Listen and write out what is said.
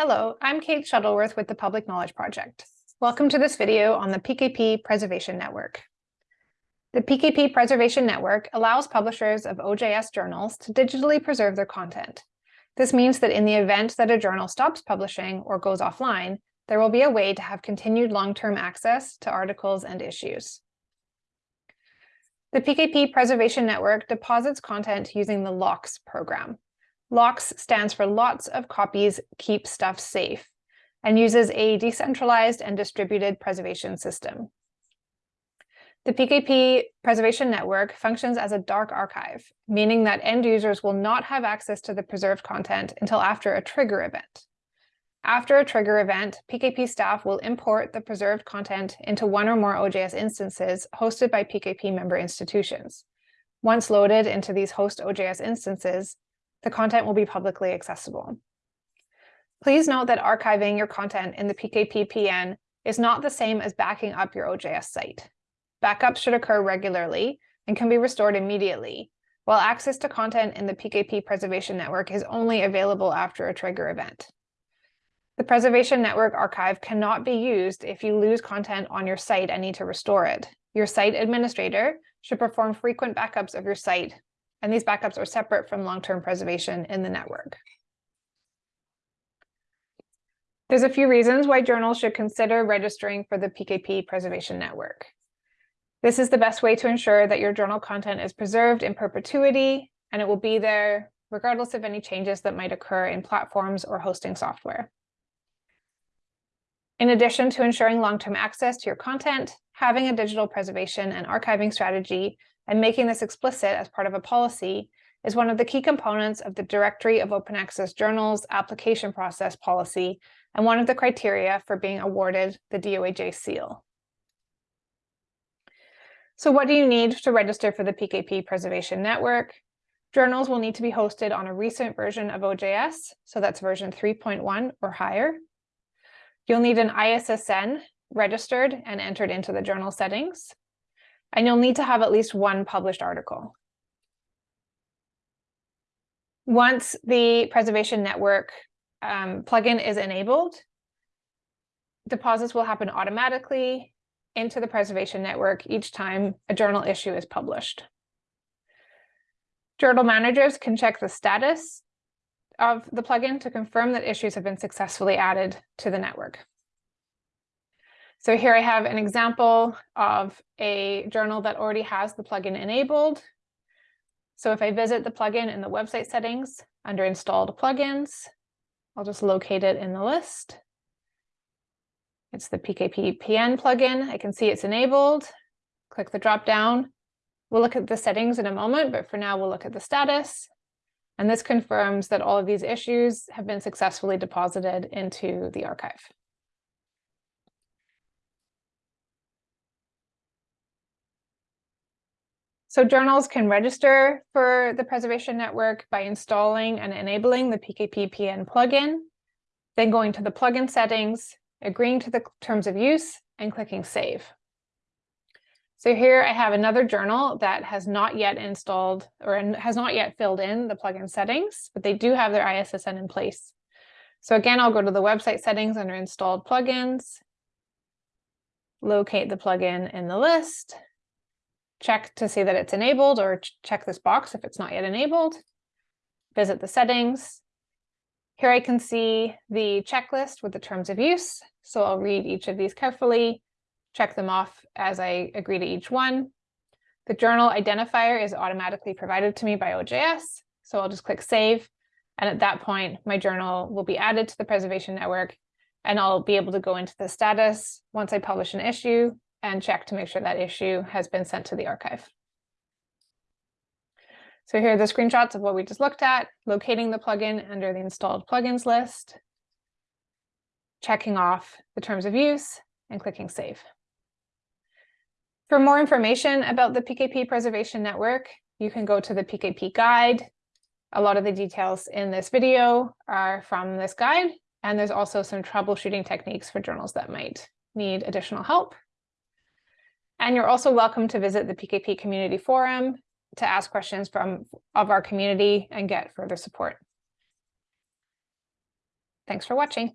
Hello, I'm Kate Shuttleworth with the Public Knowledge Project. Welcome to this video on the PKP Preservation Network. The PKP Preservation Network allows publishers of OJS journals to digitally preserve their content. This means that in the event that a journal stops publishing or goes offline, there will be a way to have continued long-term access to articles and issues. The PKP Preservation Network deposits content using the LOCKSS program. LOCKSS stands for Lots of Copies Keep Stuff Safe and uses a decentralized and distributed preservation system. The PKP Preservation Network functions as a dark archive, meaning that end users will not have access to the preserved content until after a trigger event. After a trigger event, PKP staff will import the preserved content into one or more OJS instances hosted by PKP member institutions. Once loaded into these host OJS instances, the content will be publicly accessible. Please note that archiving your content in the PKP-PN is not the same as backing up your OJS site. Backups should occur regularly and can be restored immediately, while access to content in the PKP Preservation Network is only available after a trigger event. The Preservation Network archive cannot be used if you lose content on your site and need to restore it. Your site administrator should perform frequent backups of your site and these backups are separate from long-term preservation in the network. There's a few reasons why journals should consider registering for the PKP Preservation Network. This is the best way to ensure that your journal content is preserved in perpetuity and it will be there regardless of any changes that might occur in platforms or hosting software. In addition to ensuring long-term access to your content, having a digital preservation and archiving strategy and making this explicit as part of a policy is one of the key components of the Directory of Open Access Journals application process policy and one of the criteria for being awarded the DOAJ seal. So what do you need to register for the PKP Preservation Network? Journals will need to be hosted on a recent version of OJS, so that's version 3.1 or higher. You'll need an ISSN registered and entered into the journal settings and you'll need to have at least one published article. Once the Preservation Network um, plugin is enabled, deposits will happen automatically into the Preservation Network each time a journal issue is published. Journal managers can check the status of the plugin to confirm that issues have been successfully added to the network. So here I have an example of a journal that already has the plugin enabled. So if I visit the plugin in the website settings under installed plugins, I'll just locate it in the list. It's the PKP PN plugin. I can see it's enabled. Click the drop down. We'll look at the settings in a moment, but for now we'll look at the status. And this confirms that all of these issues have been successfully deposited into the archive. So journals can register for the Preservation Network by installing and enabling the PKP-PN plugin, then going to the plugin settings, agreeing to the terms of use, and clicking Save. So here I have another journal that has not yet installed or has not yet filled in the plugin settings, but they do have their ISSN in place. So again, I'll go to the website settings under installed plugins, locate the plugin in the list, check to see that it's enabled or check this box if it's not yet enabled, visit the settings. Here I can see the checklist with the terms of use. So I'll read each of these carefully, check them off as I agree to each one. The journal identifier is automatically provided to me by OJS. So I'll just click save. And at that point, my journal will be added to the preservation network and I'll be able to go into the status once I publish an issue and check to make sure that issue has been sent to the archive. So here are the screenshots of what we just looked at, locating the plugin under the installed plugins list, checking off the terms of use, and clicking save. For more information about the PKP Preservation Network, you can go to the PKP guide. A lot of the details in this video are from this guide, and there's also some troubleshooting techniques for journals that might need additional help. And you're also welcome to visit the PKP Community Forum to ask questions from of our community and get further support. Thanks for watching.